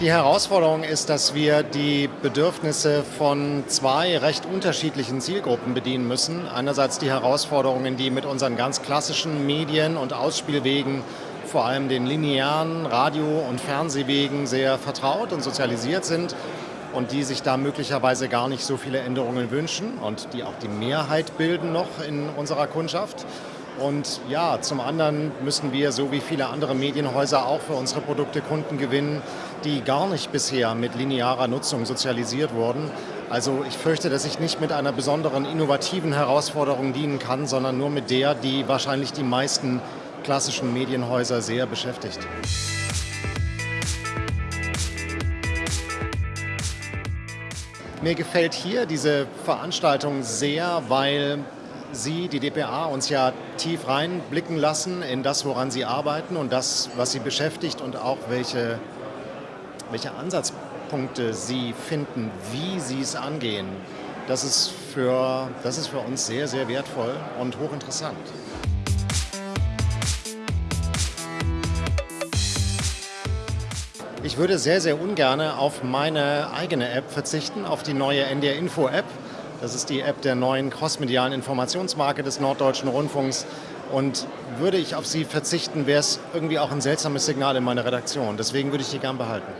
Die Herausforderung ist, dass wir die Bedürfnisse von zwei recht unterschiedlichen Zielgruppen bedienen müssen. Einerseits die Herausforderungen, die mit unseren ganz klassischen Medien und Ausspielwegen, vor allem den linearen Radio- und Fernsehwegen, sehr vertraut und sozialisiert sind und die sich da möglicherweise gar nicht so viele Änderungen wünschen und die auch die Mehrheit bilden noch in unserer Kundschaft. Und ja, zum anderen müssen wir, so wie viele andere Medienhäuser, auch für unsere Produkte Kunden gewinnen, die gar nicht bisher mit linearer Nutzung sozialisiert wurden. Also ich fürchte, dass ich nicht mit einer besonderen innovativen Herausforderung dienen kann, sondern nur mit der, die wahrscheinlich die meisten klassischen Medienhäuser sehr beschäftigt. Mir gefällt hier diese Veranstaltung sehr, weil Sie, die DPA, uns ja tief reinblicken lassen in das, woran Sie arbeiten und das, was Sie beschäftigt und auch welche, welche Ansatzpunkte Sie finden, wie Sie es angehen. Das ist, für, das ist für uns sehr, sehr wertvoll und hochinteressant. Ich würde sehr, sehr ungern auf meine eigene App verzichten, auf die neue NDR Info App. Das ist die App der neuen crossmedialen Informationsmarke des Norddeutschen Rundfunks. Und würde ich auf sie verzichten, wäre es irgendwie auch ein seltsames Signal in meiner Redaktion. Deswegen würde ich die gern behalten.